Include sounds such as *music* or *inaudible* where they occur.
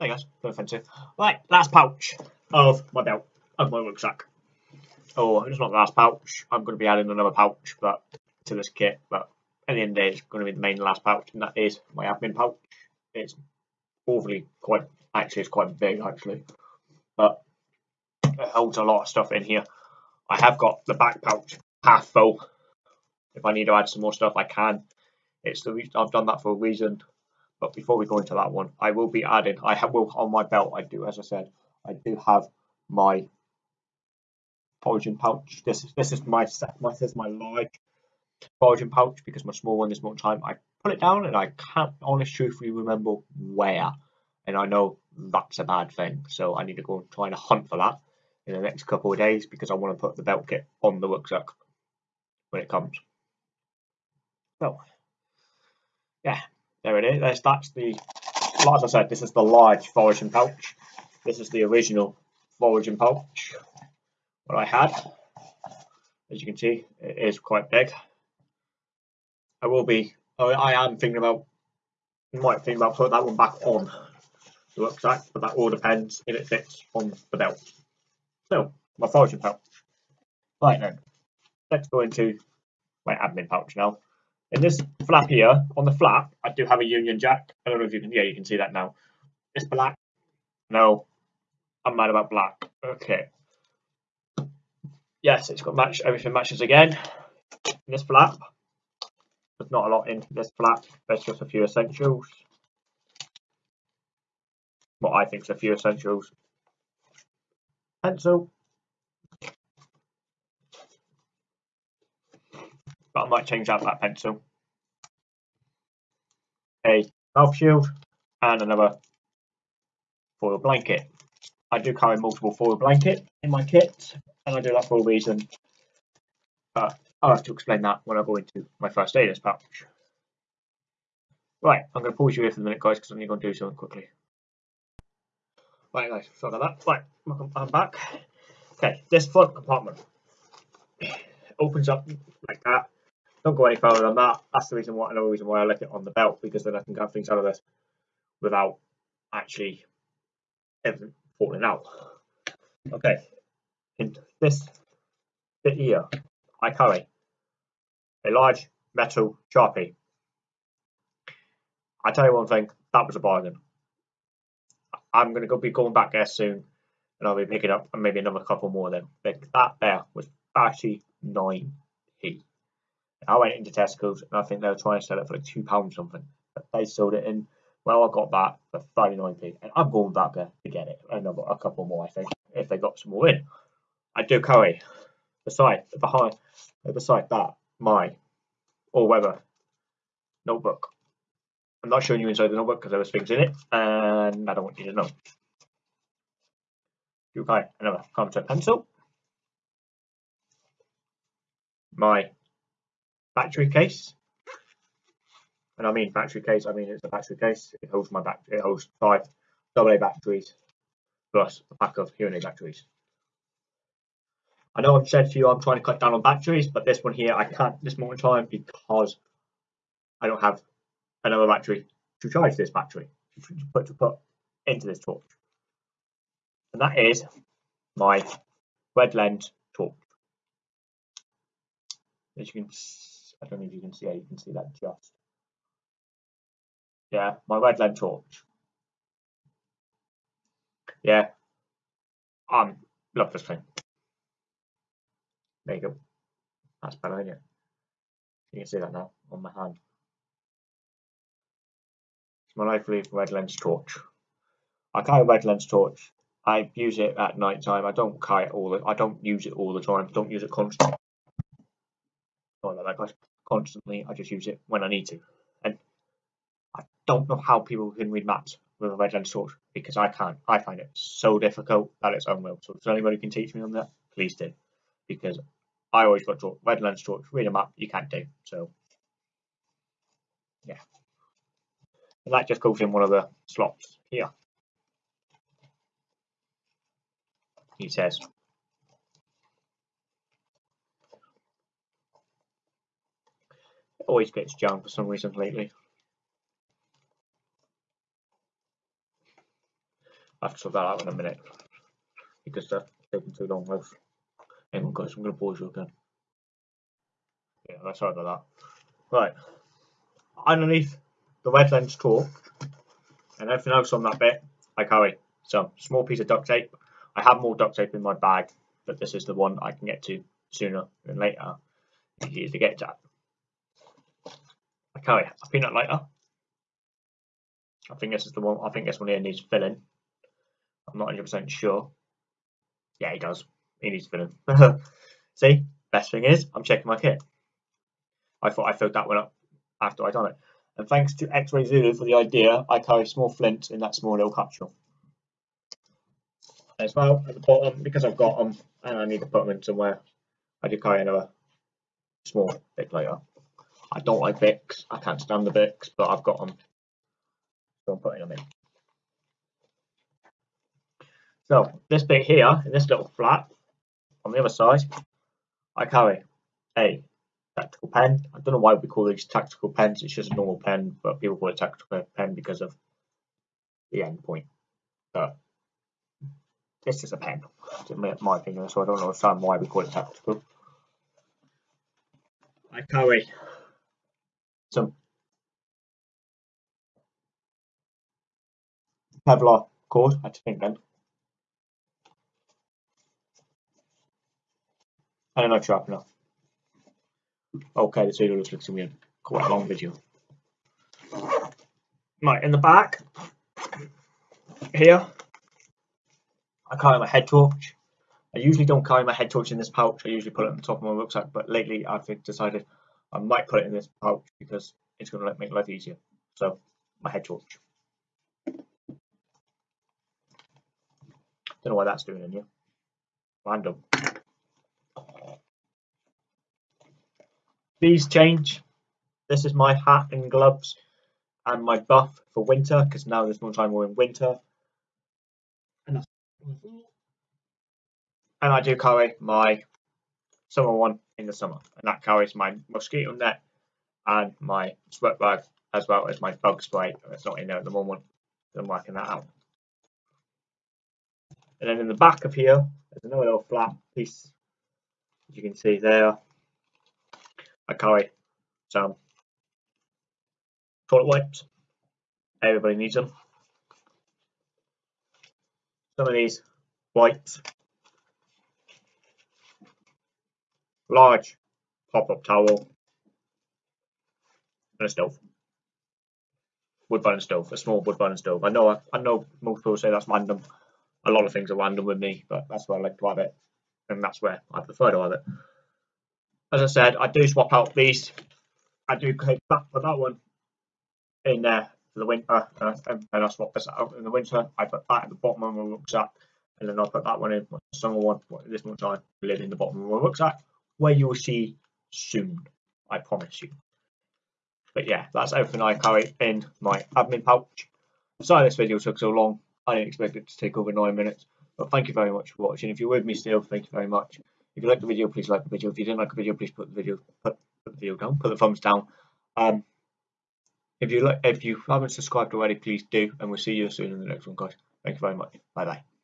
Hey guys, no offensive. Right, last pouch of my belt, of my rucksack. Oh, it's not the last pouch. I'm going to be adding another pouch, but to this kit. But at the end of the day, it's going to be the main last pouch, and that is my admin pouch. It's awfully quite, actually, it's quite big actually, but it holds a lot of stuff in here. I have got the back pouch half full. If I need to add some more stuff, I can. It's the I've done that for a reason. But before we go into that one, I will be adding. I have will on my belt. I do, as I said, I do have my foraging pouch. This is this is my set. My this is my large foraging pouch because my small one is more time. I put it down and I can't honest truthfully remember where, and I know that's a bad thing. So I need to go and try and hunt for that in the next couple of days because I want to put the belt kit on the rucksack when it comes. So yeah, there it is. That's, that's the, like I said, this is the large foraging pouch. This is the original foraging pouch what I had. As you can see, it is quite big. I will be, I am thinking about, might think about putting that one back on the rucksack, but that all depends if it fits on the belt. So, my foraging pouch. Right then, let's go into my admin pouch now. In this flap here, on the flap, I do have a Union Jack. I don't know if you can, yeah, you can see that now. It's black. No, I'm mad about black. Okay. Yes, it's got match, everything matches again. In this flap, there's not a lot in this flap. There's just a few essentials. What I think is a few essentials. Pencil, I might change out that pencil. A mouth shield and another foil blanket. I do carry multiple foil blanket in my kit, and I do that for a reason. But I'll have to explain that when I go into my first aiders pouch. Right, I'm going to pause you here for a minute, guys, because I'm going to do something quickly. Right, guys, sorry about that. Right, I'm back. Okay, this front compartment opens up like that don't go any further than that. That's the reason why another reason why I left it on the belt because then I can get things out of this without actually everything falling out. Okay, in this bit here, I carry a large metal sharpie. I tell you one thing, that was a bargain. I'm going to be going back there soon, and I'll be picking up maybe another couple more them. But that there was 39p. I went into Tesco's and I think they were trying to sell it for like two pounds something. But they sold it in. Well, I got that for 39p, and I'm going back there to get it. Another a couple more, I think, if they got some more in. I do carry beside behind beside that my all weather notebook. I'm not showing you inside the notebook because there was things in it, and I don't want you to know. Okay, another concept pencil. My battery case. And I mean battery case, I mean it's a battery case. It holds my back it holds five AA batteries plus a pack of aid batteries. I know I've said to you I'm trying to cut down on batteries, but this one here I can't this moment in time because I don't have another battery to charge this battery to put to put into this torch. And that is my red lens torch. As you can I don't know if you can see you can see that just. Yeah, my red lens torch. Yeah, um, love this thing. There you go. That's better, isn't it? You can see that now on my hand. It's my lively red lens torch. I carry a red lens torch. I use it at night time. I don't carry it all. The, I don't use it all the time. Don't use it constantly. Sorry about that, guys constantly. I just use it when I need to. And I don't know how people can read maps with a red lens torch because I can't. I find it so difficult that it's unreal. So if anybody can teach me on that, please do. Because I always got to red lens torch, read a map, you can't do. So yeah. And that just goes in one of the slots here. He says always gets jammed for some reason lately. I have to sort that out in a minute because that's taking too long. With on, guys, I'm going to pause you again. Yeah, that's sorry about that. Right, underneath the red lens talk and everything else on that bit, I carry some small piece of duct tape. I have more duct tape in my bag, but this is the one I can get to sooner than later. Easy to get to. Carry a peanut lighter. I think this is the one. I think this one here needs filling. I'm not 100% sure. Yeah, he does. He needs filling. *laughs* See, best thing is I'm checking my kit. I thought I filled that one up after I'd done it. And thanks to X-Ray Zulu for the idea, I carry small flint in that small little capsule. As well, at the bottom, because I've got them and I need to put them in somewhere, I do carry another small bit later. I don't like Vicks, I can't stand the Vicks, but I've got them. So I'm putting them in. So this bit here, in this little flap, on the other side, I carry a tactical pen. I don't know why we call these tactical pens, it's just a normal pen, but people call it tactical pen because of the end point. But this is a pen, in my opinion, so I don't understand why we call it tactical. I carry some Kevlar cord, I think then. And a knife sharpener. Okay, this video looks like to be quite a long video. Right, in the back, here, I carry my head torch. I usually don't carry my head torch in this pouch, I usually put it on the top of my rucksack, but lately I've decided I might put it in this pouch because it's going to make life easier. So, my head torch. Don't know why that's doing in here. Random. These change. This is my hat and gloves and my buff for winter because now there's more time we're in winter. And, and I do carry my summer one in the summer and that carries my mosquito net and my sweat bag as well as my bug spray. It's not in there at the moment. I'm working that out. And then in the back of here, there's another little flat piece, as you can see there, I carry some toilet wipes. Everybody needs them. Some of these wipes. Large pop-up towel. And a stove. Wood burning stove, a small wood burning stove. I know I know most people say that's random. A lot of things are random with me, but that's where I like to have it. And that's where I prefer to have it as I said, I do swap out these. I do take that for that one in there for the winter, uh, and I swap this out in the winter. I put that at the bottom of my rucksack, and then I'll put that one in the summer one. This one I live in the bottom of my rucksack, where you will see soon. I promise you. But yeah, that's everything I carry in my admin pouch. Sorry this video took so long. I didn't expect it to take over nine minutes. But thank you very much for watching. If you're with me still, thank you very much. If you like the video, please like the video. If you didn't like the video, please put the video put, put the video down, put the thumbs down. Um, if you like, if you haven't subscribed already, please do, and we'll see you soon in the next one, guys. Thank you very much. Bye bye.